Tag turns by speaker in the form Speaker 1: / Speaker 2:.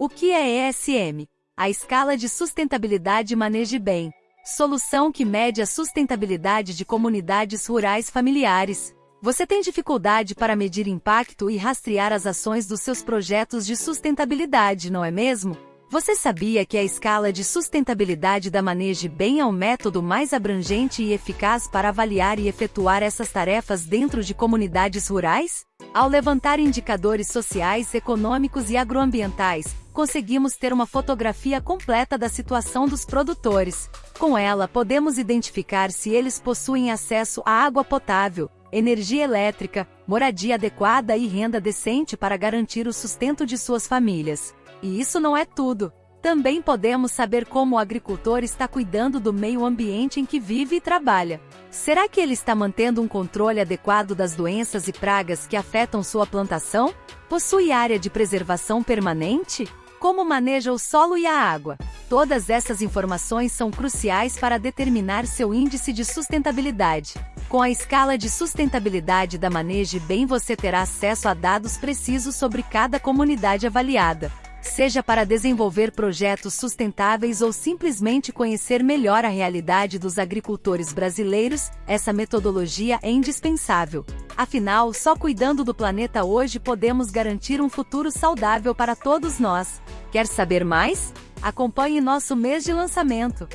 Speaker 1: O que é ESM? A escala de sustentabilidade maneje bem. Solução que mede a sustentabilidade de comunidades rurais familiares. Você tem dificuldade para medir impacto e rastrear as ações dos seus projetos de sustentabilidade, não é mesmo? Você sabia que a escala de sustentabilidade da Maneje Bem é o método mais abrangente e eficaz para avaliar e efetuar essas tarefas dentro de comunidades rurais? Ao levantar indicadores sociais, econômicos e agroambientais, conseguimos ter uma fotografia completa da situação dos produtores. Com ela, podemos identificar se eles possuem acesso à água potável, energia elétrica, moradia adequada e renda decente para garantir o sustento de suas famílias. E isso não é tudo. Também podemos saber como o agricultor está cuidando do meio ambiente em que vive e trabalha. Será que ele está mantendo um controle adequado das doenças e pragas que afetam sua plantação? Possui área de preservação permanente? Como maneja o solo e a água? Todas essas informações são cruciais para determinar seu índice de sustentabilidade. Com a escala de sustentabilidade da Maneje Bem você terá acesso a dados precisos sobre cada comunidade avaliada seja para desenvolver projetos sustentáveis ou simplesmente conhecer melhor a realidade dos agricultores brasileiros, essa metodologia é indispensável. Afinal, só cuidando do planeta hoje podemos garantir um futuro saudável para todos nós. Quer saber mais? Acompanhe nosso mês de lançamento.